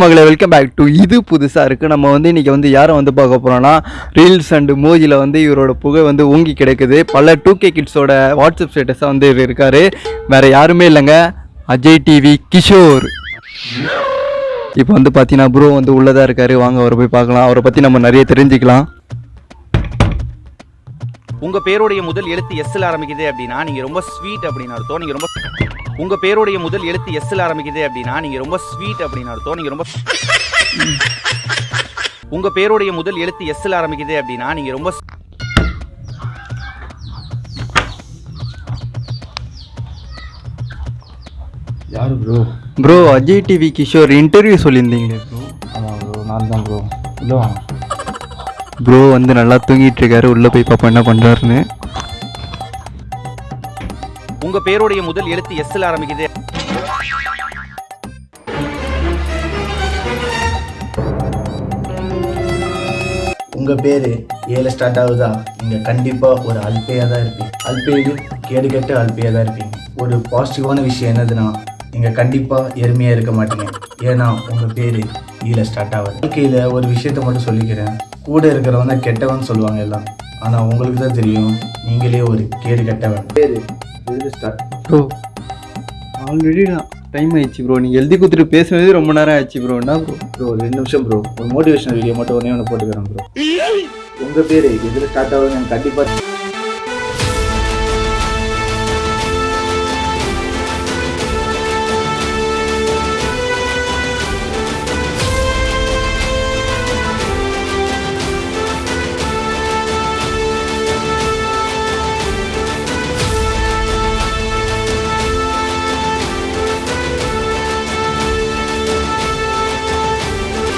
மகளே welcome back to இது புதுசாக இருக்குது நம்ம வந்து இன்றைக்கி வந்து யாரை வந்து பார்க்க போகிறோன்னா ரீல்ஸ் அண்டு மோஜியில் வந்து இவரோட புகை வந்து ஓங்கி கிடைக்குது. பல டூ கே கிட்ஸோட வாட்ஸ்அப் ஸ்டேட்டஸாக வந்து இவர் இருக்கார். வேறு யாருமே இல்லைங்க. அஜய் டிவி கிஷோர். இப்போ வந்து பார்த்தீங்கன்னா ப்ரோ வந்து உள்ளதாக இருக்கார். வாங்க அவரை போய் பார்க்கலாம். அவரை பற்றி நம்ம நிறைய தெரிஞ்சுக்கலாம். உங்கள் பேருடைய முதல் எழுத்து எஸ்ல ஆரம்பிக்குது அப்படின்னா நீங்கள் ரொம்ப ஸ்வீட் அப்படின்னு அர்த்தம். நீங்கள் ரொம்ப உங்க பேருடைய முதல் எழுத்து எஸ்ல ஆரம்பிக்குது அப்படின்னா நீங்க ரொம்ப ஸ்வீட் அப்படின்னு அர்த்தம். நீங்க ரொம்ப உங்க பேருடைய முதல் எழுத்து எஸ்ல ஆரம்பிக்குது அப்படின்னா நீங்க ரொம்ப யார் bro bro Ajay TV Kishore interview சொல்லியிருந்தீங்களே bro ஆமாம் ப்ரோ நான் தான் ப்ரோ இல்லை. ப்ரோ வந்து நல்லா தூங்கிட்டு இருக்காரு. உள்ளே போய் பார்ப்போம் என்ன பண்ணுறாருன்னு உங்க பேருடைய முதல் எழுத்து எஸ்ல ஆரம்பிக்குது. உங்கள் பேர் ஏழு ஸ்டார்ட் ஆகுதா? நீங்கள் கண்டிப்பாக ஒரு அல்பையாக தான் இருப்பீங்க. அல்பேடு கேடு கெட்டு அல்பையாக தான் இருப்பீங்க. ஒரு பாசிட்டிவான விஷயம் என்னதுன்னா நீங்கள் கண்டிப்பாக எருமையாக இருக்க மாட்டீங்க. ஏன்னா உங்கள் பேர் ஈல ஸ்டார்ட் ஆகுது. வாழ்க்கையில் ஒரு விஷயத்த மட்டும் சொல்லிக்கிறேன். கூட இருக்கிறவங்க கெட்டவன் சொல்லுவாங்க எல்லாம். ஆனால் உங்களுக்கு தான் தெரியும் நீங்களே ஒரு கேடு கெட்டவன். பேர் இதில் ஸ்டார்ட் ப்ரோ ஆல்ரெடி டைம் ஆயிடுச்சு ப்ரோ நீங்கள் எழுதி கொடுத்துட்டு பேசுனதே ரொம்ப நேரம் ஆயிடுச்சு ப்ரோ என்ன ப்ரோ ப்ரோ ஒரு ரெண்டு நிமிஷம் ப்ரோ ஒரு மோட்டிவேஷனல் வீடியோ மட்டும் ஒன்றே ஒன்று போட்டுக்கிறேன் ப்ரோ உங்கள் பேர் எதில் ஸ்டார்ட் ஆகுது எனக்கு கண்டிப்பாக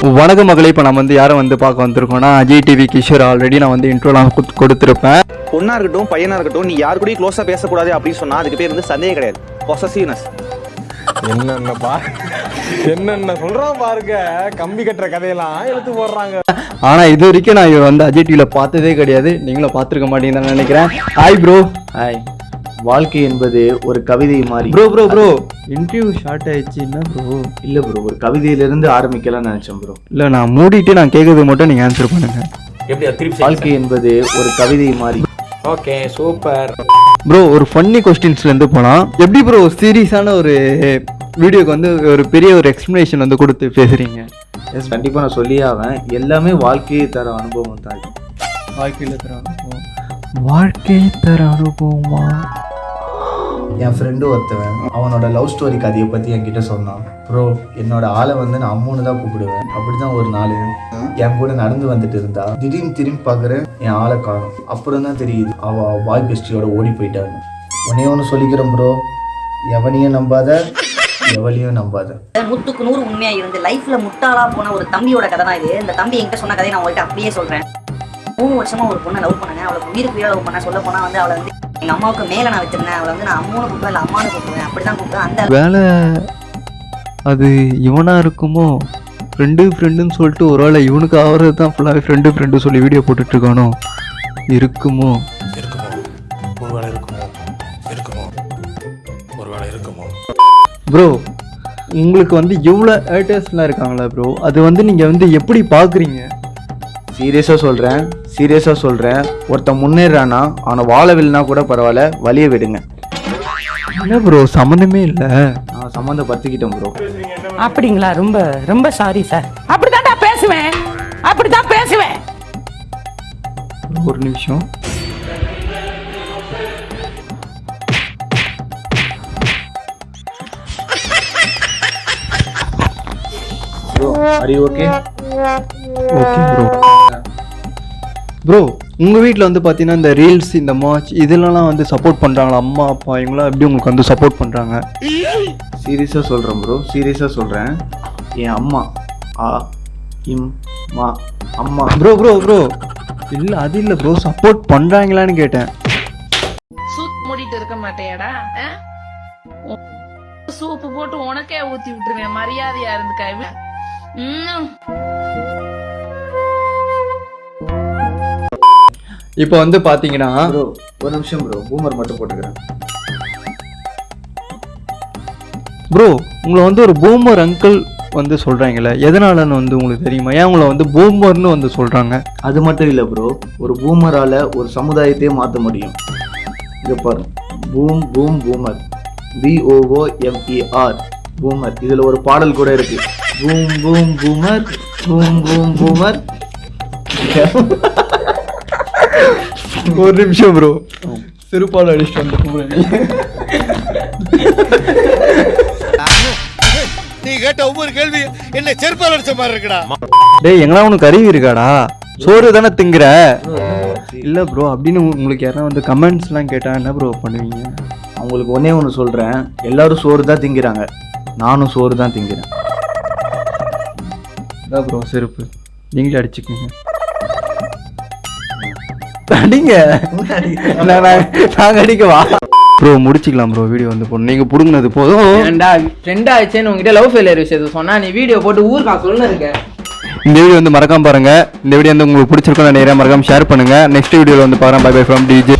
வணக்கம் மகளே இப்போ நம்ம வந்து யாரை வந்து பார்க்க வந்திருக்கோம்னா அஜய் டிவி கிஷோர் ஆல்ரெடி நான் வந்து இன்ட்ரோலாம் கொடுத்துருப்பேன். பொண்ணா இருக்கட்டும் பையனா இருக்கட்டும் நீ யாரு கூடயும் க்ளோஸா பேசக்கூடாது அப்படின்னு சொன்னா அதுக்கு பேர் வந்து சந்தேகம் கிடையாது. பொசசிவ்னஸ் என்னென்ன பா என்னென்ன சொல்றான் பாருங்க. கம்பி கட்டுற கதையெல்லாம் எடுத்து போடுறாங்க. ஆனால் இது வரைக்கும் நான் இவர் வந்து அஜய் டிவியில் பார்த்ததே கிடையாது. நீங்களும் பார்த்துருக்க மாட்டீங்கன்னு நினைக்கிறேன். ஹாய் ப்ரோ ஹாய் வாழ்க்கை என்பது ஒரு கவிதை மாதிரி. Bro bro bro interview short ஆயிடுச்சு என்ன ப்ரோ இல்ல ப்ரோ ஒரு கவிதையிலிருந்து ஆரம்பிக்கலாம்னு நினைச்சேன் ப்ரோ இல்லை நான் மூடிட்டு நான் கேட்கறது மட்டும் நீங்கள் ஆன்சர் பண்ணுங்க. வாழ்க்கை என்பது ஒரு கவிதை மாதிரி ஓகே சூப்பர் ப்ரோ ஒரு ஃபன்னி கொஸ்டின்ஸ்லேருந்து போகலாம் எப்படி ப்ரோ சீரியஸான ஒரு வீடியோக்கு வந்து ஒரு பெரிய ஒரு எக்ஸ்ப்ளனேஷன் வந்து கொடுத்து பேசுகிறீங்க எஸ் கண்டிப்பா நான் சொல்லியே ஆவேன். எல்லாமே வாழ்க்கையை தர அனுபவம் தான். வாழ்க்கையில் தர அனுபவம். வாழ்க்கை தர அனுபவமா? என் ஃப்ரெண்டு ஒருத்தவன் அவனோட லவ் ஸ்டோரி கதையை பற்றி என்கிட்ட சொன்னான். ப்ரோ என்னோட ஆளை வந்து நான் அம்முன்னு தான் கூப்பிடுவேன். அப்படி தான் ஒரு நாள் என் கூட நடந்து வந்துட்டு இருந்தா. திடீர்னு திரும்பி பார்க்குறேன் என் ஆளை காணும். அப்புறம் தான் தெரியுது அவள் பாய் பெஸ்டியோட ஓடி போயிட்டாங்க. உடனே ஒன்று சொல்லிக்கிறேன் ப்ரோ எவனையும் நம்பாத எவளையும் நம்பாத. முத்துக்கு நூறு உண்மையா இருந்து லைஃப்ல முட்டாளா போன ஒரு தம்பியோட கதை தான் இது. இந்த தம்பி என்கிட்ட சொன்ன கதையை நான் உங்கள்கிட்ட அப்படியே சொல்றேன். மூணு வருஷமா ஒரு பொண்ணை லவ் பண்ணேன் அவளுக்கு உயிருக்கு உயிரை லவ் பண்ண சொல்ல போனா வந்து அவளை வந்து எங்க அம்மாவுக்கு மேல நான் வச்சிருந்தேன். அவளை வந்து நான் அம்மானு கூப்பிடுவேன் இல்லை அம்மானு கூப்பிடுவேன். அப்படிதான் கூப்பிடுவேன். அந்த வேலை அது இவனா இருக்குமோ? ஃப்ரெண்டு ஃப்ரெண்டுன்னு சொல்லிட்டு ஒரு வேளை இவனுக்கு ஆகிறது தான் ஃபுல்லாகவே ஃப்ரெண்டு ஃப்ரெண்டு சொல்லி வீடியோ போட்டுட்டு இருக்கானோ இருக்குமோ? இருக்குமோ ஒருவேளை இருக்குமோ? இருக்குமோ? ஒருவேளை இருக்குமோ? ப்ரோ உங்களுக்கு வந்து இவ்வளோ ஹேட்டர்ஸ்லாம் இருக்காங்களா ப்ரோ அது வந்து நீங்கள் வந்து எப்படி பார்க்குறீங்க சீரியஸாக சொல்கிறேன் சீரியஸாக சொல்கிறேன் ஒருத்தன் முன்னேறானா அவனை வாழவில்லைனா கூட பரவாயில்ல வழியை விடுங்க. என்ன ப்ரோ சம்மந்தமே இல்லை. நான் சம்மந்தப்படுத்திக்கிட்டேன் ப்ரோ அப்படிங்களா? ரொம்ப ரொம்ப சாரி சார் அப்படித்தான்டா பேசுவேன். அப்படித்தான் பேசுவேன். ஒரு நிமிஷம். ப்ரோ அரி ஓகே ஓகே ப்ரோ ப்ரோ உங்கள் வீட்டில் வந்து பார்த்தீங்கன்னா இந்த ரீல்ஸ் இந்த மார்ச் இதெல்லாம் வந்து சப்போர்ட் பண்ணுறாங்களா அம்மா அப்பா இவங்களாம் எப்படி உங்களுக்கு வந்து சப்போர்ட் பண்ணுறாங்க சீரியஸாக சொல்கிறேன் ப்ரோ சீரியஸாக சொல்கிறேன் என் அம்மா ஆ இம் மா அம்மா. ப்ரோ ப்ரோ ப்ரோ இல்லை அது இல்லை ப்ரோ சப்போர்ட் பண்ணுறாங்களான்னு கேட்டேன். சூப் மூடிட்டு இருக்க? உன் சூப்பு போட்டு உனக்கே ஊத்தி விட்டுருவேன் மரியாதையா இருந்துக்கா இப்போ வந்து பார்த்தீங்கன்னா ப்ரோ ஒரு நிமிஷம் ப்ரோ. பூமர் மட்டும் போட்டுக்கிறேன். ப்ரோ உங்களை வந்து ஒரு பூமர் அங்கிள் வந்து சொல்கிறாங்களே எதனாலன்னு வந்து உங்களுக்கு தெரியுமா? ஏன் உங்களை வந்து பூமர்னு வந்து சொல்கிறாங்க அது மட்டும் இல்லை ப்ரோ. ஒரு பூமரால் ஒரு சமுதாயத்தையே மாற்ற முடியும். இங்கே பாருங்க boom boom boomer. B O O M E R boomer. இதில் ஒரு பாடல் கூட இருக்கு. Boom boom boomer. Boom boom boomer. ஒரு நிமிஷம் ப்ரோ சிறுபால் அடிச்சுட்டு வந்து நீ கேட்ட ஒவ்வொரு கேள்வி என்ன செருப்பால் அடிச்ச மாதிரி இருக்குடா. டேய் எங்கனா உனக்கு அறிவு இருக்காடா? சோறு தானே திங்கிற? இல்லை ப்ரோ அப்படின்னு உங்களுக்கு யாரா வந்து கமெண்ட்ஸ்லாம் கேட்டால் என்ன ப்ரோ பண்ணுவீங்க? அவங்களுக்கு ஒன்றே ஒன்று சொல்கிறேன் எல்லாரும் சோறு தான் திங்கிறாங்க. நானும் சோறு தான் திங்கிறேன். இதான் ப்ரோ செருப்பு. நீங்களே அடிச்சுக்கோங்க. அடிங்க. நான் நாங்கள் அடிக்கவா? ப்ரோ முடிச்சிக்கலாம் ப்ரோ வீடியோ வந்து போடணும் நீங்கள் பிடுங்கினது போதும். ஏன்டா ஃப்ரெண்ட் ஆயிடுச்சேன்னு உங்ககிட்ட லவ் ஃபெயிலியர் விஷயத்தை சொன்னா நீ வீடியோ போட்டு ஊருக்கா சொல்லு இருக்க? இந்த வீடியோ வந்து மறக்காம பாருங்க. இந்த வீடியோ வந்து உங்களுக்கு பிடிச்சிருக்கும் நினைக்கிறேன். மறக்காம ஷேர் பண்ணுங்க. நெக்ஸ்ட் வீடியோவில் வந்து பாருங்க. Bye bye from DJ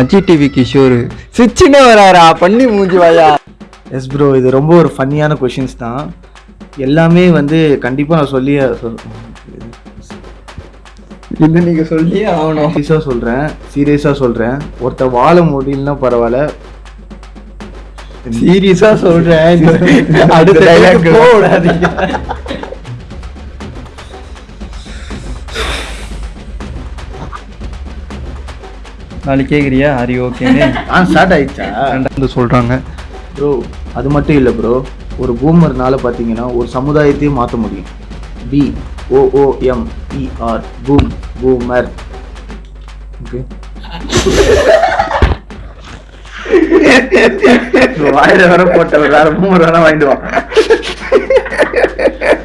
Ajay TV Kishore சிச்சினே வராரா பண்ணி மூஞ்சி வாயா? எஸ் ப்ரோ இது ரொம்ப ஒரு ஃபன்னியான கொஷின்ஸ் தான். எல்லாமே வந்து கண்டிப்பாக நான் சொல்லி இது நீங்க சொல்லி ஆகணும். சீரியஸாக சொல்கிறேன் சீரியஸாக சொல்கிறேன் ஒருத்த வாழ முடியலன்னா பரவாயில்ல. சீரியஸா சொல்றேன். அடுத்த நாளைக்கு கேக்குறியா? ஹரி ஓகேன்னு ஆ ஸ்டார்ட் ஆயிடுச்சா? வந்து சொல்றாங்க. ப்ரோ அது மட்டும் இல்லை ப்ரோ ஒரு பூமர்னால பார்த்தீங்கன்னா ஒரு சமுதாயத்தையே மாற்ற முடியும். B O O M E R boom boomer okay வாயில வர போட்ட வேற பூமர் வேணா வாங்கிட்டு வா.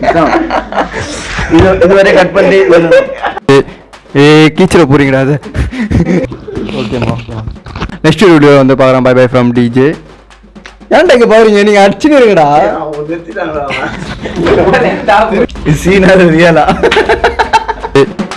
இதான். இது- இதுவரை கட் பண்ணி ஏ கீச்சில் போறீங்கடா அது. ஓகேம்மா நெக்ஸ்ட் வீடியோ வந்து பார்க்குறேன் பை பை ஃப்ரம் டிஜே ஏன்டா இங்கே பாருங்க நீங்கள் அடிச்சுன்னு இருங்கடா சீனா ரியலா